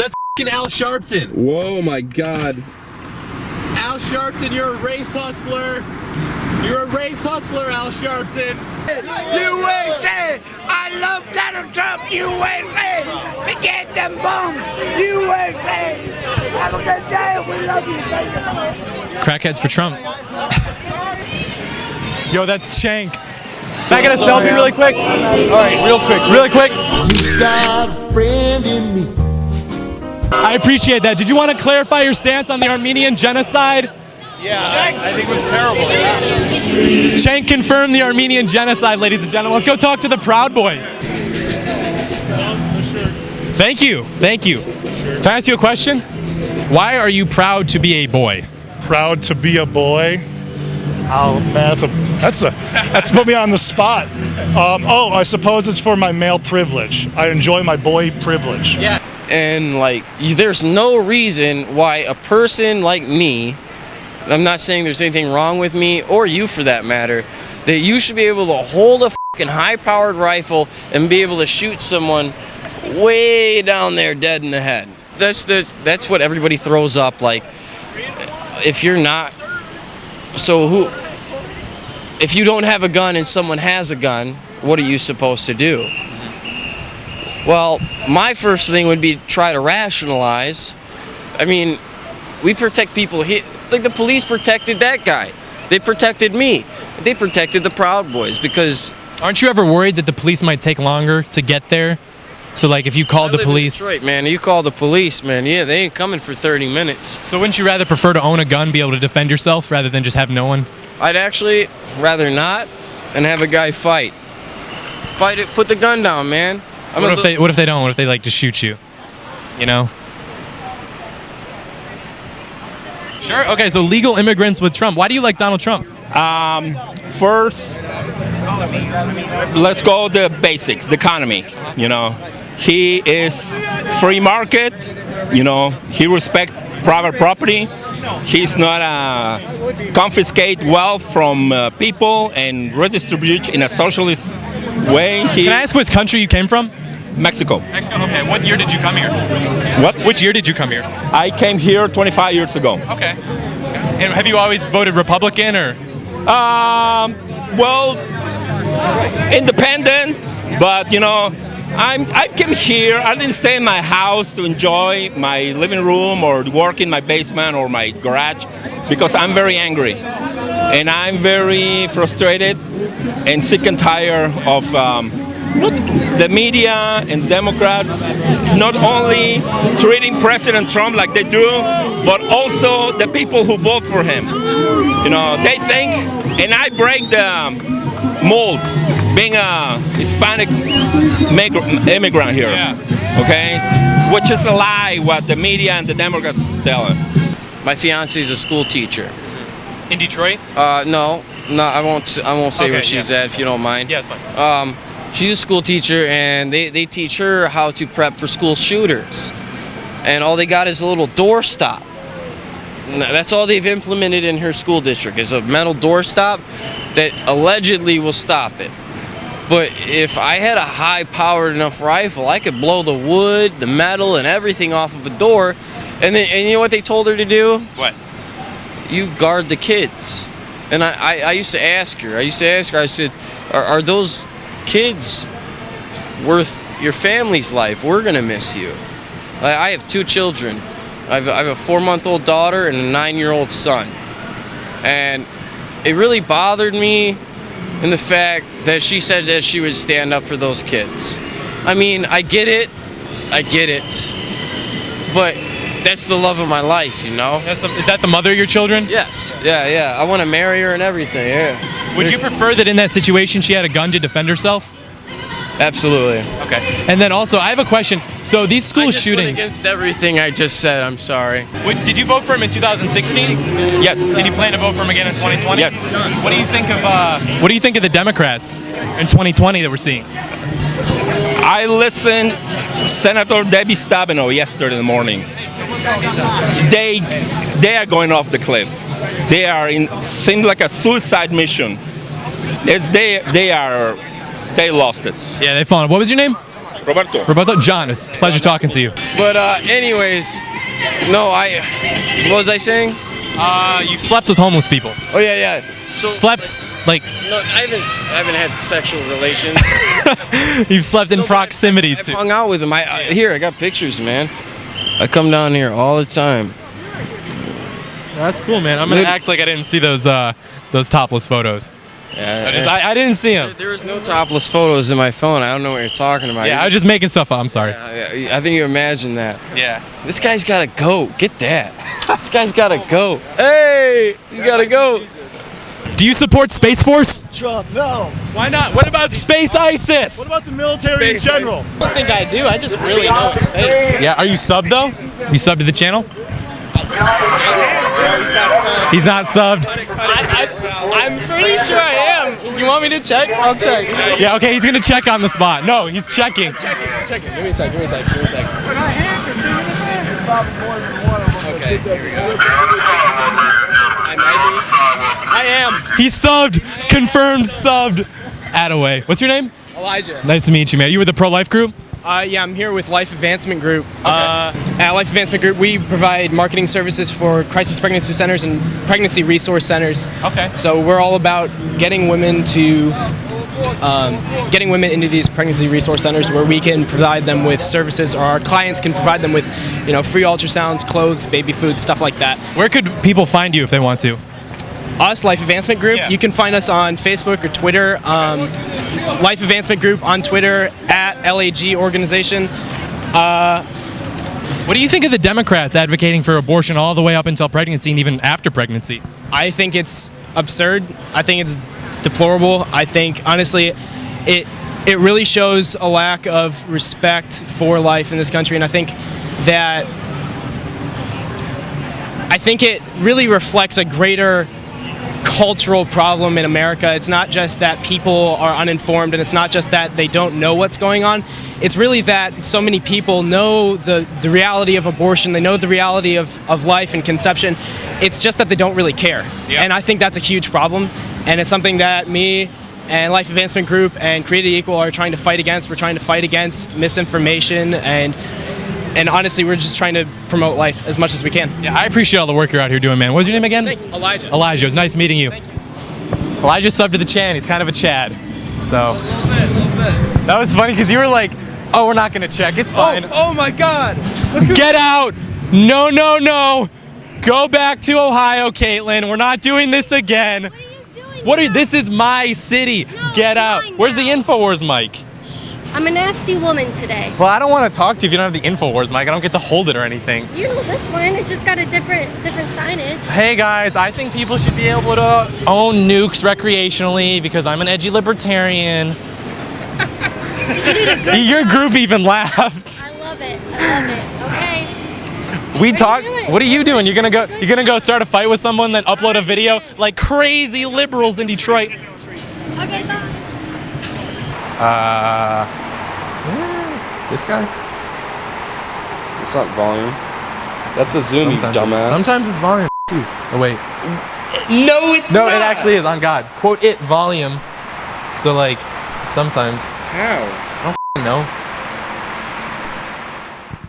That's fing Al Sharpton. Whoa, my God. Al Sharpton, you're a race hustler. You're a race hustler, Al Sharpton. USA! I love Donald Trump! USA! Forget them bombs! USA! Have a good day! We love you! Crackheads for Trump. Yo, that's Chank. Can I get a selfie really uh, quick? All right, real quick, really quick. Got a friend in me. I appreciate that. Did you want to clarify your stance on the Armenian genocide? Yeah, I think it was terrible. Chank confirmed the Armenian genocide, ladies and gentlemen. Let's go talk to the Proud Boys. Thank you. Thank you. Can I ask you a question? Why are you proud to be a boy? Proud to be a boy. Oh man, that's a that's a that's put me on the spot. Um, oh, I suppose it's for my male privilege. I enjoy my boy privilege. Yeah. And like there's no reason why a person like me i'm not saying there's anything wrong with me or you for that matter that you should be able to hold a fucking high powered rifle and be able to shoot someone way down there dead in the head. That's the that's what everybody throws up like if you're not so who if you don't have a gun and someone has a gun what are you supposed to do well, my first thing would be try to rationalize. I mean, we protect people here. Like the police protected that guy. They protected me. They protected the Proud Boys because Aren't you ever worried that the police might take longer to get there? So, like, if you called the police, Detroit, man. You call the police, man. Yeah, they ain't coming for 30 minutes. so wouldn't you rather prefer to own a gun, be able to defend yourself, rather than just have no one? I'd actually rather not and have a guy fight. Fight it. Put the gun down, man. I'm What a if they? What if they don't? What if they like just shoot you? You know. Sure. Okay. So legal immigrants with Trump. Why do you like Donald Trump? Um, first, let's go the basics, the economy. You know, he is free market. You know, he respect private property. He's not uh, confiscate wealth from uh, people and redistribute in a socialist way. He, Can I ask which country you came from? Mexico. Mexico. Okay. What year did you come here? What? Which year did you come here? I came here 25 years ago. Okay. And have you always voted Republican or? Um, well, independent, but you know, I'm I came here. I didn't stay in my house to enjoy my living room or work in my basement or my garage because I'm very angry and I'm very frustrated and sick and tired of um, the media and Democrats not only treating President Trump like they do, but also the people who vote for him. You know, they think, and I break the mold being a Hispanic immigrant here. Okay? Which is a lie what the media and the Democrats tell him. My fiance is a school teacher. In Detroit? Uh, no, no, I won't. I won't say Okay, where she's yeah. at if you don't mind. Yeah, it's fine. Um, she's a school teacher, and they, they teach her how to prep for school shooters. And all they got is a little door stop. That's all they've implemented in her school district is a metal door stop that allegedly will stop it. But if I had a high-powered enough rifle, I could blow the wood, the metal, and everything off of a door. And then, and you know what they told her to do? What? you guard the kids. And I, I, I used to ask her, I used to ask her, I said, are, are those kids worth your family's life? We're going to miss you. I, I have two children. I have, I have a four month old daughter and a nine year old son. And it really bothered me in the fact that she said that she would stand up for those kids. I mean, I get it. I get it. But that's the love of my life, you know? That's the, is that the mother of your children? Yes. Yeah, yeah. I want to marry her and everything. Yeah. Would you prefer that in that situation she had a gun to defend herself? Absolutely. Okay. And then also, I have a question. So these school I just went shootings. against everything I just said. I'm sorry. Would, did you vote for him in 2016? Yes. Did you plan to vote for him again in 2020? Yes. What do you think of uh, What do you think of the Democrats in 2020 that we're seeing? I listened Senator Debbie Stabenow yesterday morning. They they are going off the cliff. They are in seems like a suicide mission. It's they they are they lost it. Yeah, they fallen. What was your name? Roberto. Roberto, John, it's a pleasure talking to you. But uh, anyways, no, I. What was I saying? Uh, you've slept with homeless people. Oh yeah, yeah. So Slept like no, I haven't. I haven't had sexual relations. you've slept in proximity I've to. hung out with them. I, I here. I got pictures, man. I come down here all the time. That's cool, man. I'm gonna Dude. act like I didn't see those uh those topless photos. Yeah, I, just, I, I didn't see them. there was no topless photos in my phone. I don't know what you're talking about. Yeah, I was just making stuff up. I'm sorry. I, I think you imagined that. Yeah. This guy's gotta go. Get that. this guy's gotta go. Hey, you gotta go. Do you support Space Force? Trump, no. Why not? What about Space ISIS? What about the military in general? I don't think I do. I just really know his face. Yeah, are you sub though? You sub to the channel? He's not subbed. I, am pretty sure I am. You want me to check? I'll check. Yeah, okay, he's gonna check on the spot. No, he's checking. Check it. Give me a sec. Give me a sec. Give me a sec. Okay, here we go. I might be. I am He's subbed. Confirmed subbed. Attaway. What's your name? Elijah. Nice to meet you, man. You with the pro life group? Uh, yeah, I'm here with Life Advancement Group. Uh, at Life Advancement Group, we provide marketing services for crisis pregnancy centers and pregnancy resource centers. Okay. So we're all about getting women to um, getting women into these pregnancy resource centers where we can provide them with services, or our clients can provide them with, you know, free ultrasounds, clothes, baby food, stuff like that. Where could people find you if they want to? Us, Life Advancement Group. Yeah. You can find us on Facebook or Twitter. Um, Life Advancement Group on Twitter at LAG Organization. Uh, what do you think of the Democrats advocating for abortion all the way up until pregnancy and even after pregnancy? I think it's absurd. I think it's deplorable. I think honestly, it it really shows a lack of respect for life in this country, and I think that I think it really reflects a greater cultural problem in America. It's not just that people are uninformed and it's not just that they don't know what's going on. It's really that so many people know the, the reality of abortion, they know the reality of, of life and conception. It's just that they don't really care. Yeah. And I think that's a huge problem. And it's something that me and Life Advancement Group and Created Equal are trying to fight against. We're trying to fight against misinformation and and honestly, we're just trying to promote life as much as we can. Yeah, I appreciate all the work you're out here doing, man. What's your name again? Thanks, Elijah. Elijah. It was nice meeting you. Elijah subbed to the Chan. He's kind of a Chad. So A little bit, a little bit. that was funny because you were like, "Oh, we're not gonna check. It's oh, fine." oh my God! Get out! No, no, no! Go back to Ohio, Kaitlin. We're not doing this again. What are you doing? What are now? this is my city. No, Get out. mine Where's the now. Infowars mic? I'm a nasty woman today. Well, I don't want to talk to you if you don't have the Infowars mic. I don't get to hold it or anything. You know this one. It's just got a different different signage. Hey guys, I think people should be able to own nukes recreationally because I'm an edgy libertarian. Your group even laughed. I love it. I love it. Okay. We you talk. What are you doing? You're gonna go. You're gonna go start a fight with someone, then upload a video like crazy liberals in Detroit. Okay. Bye. Uh, this guy. It's not volume. That's the zoom, you dumbass. Sometimes it's volume. Oh wait. No, it's No, not. it actually is. On God, quote it volume. So like, sometimes How? no.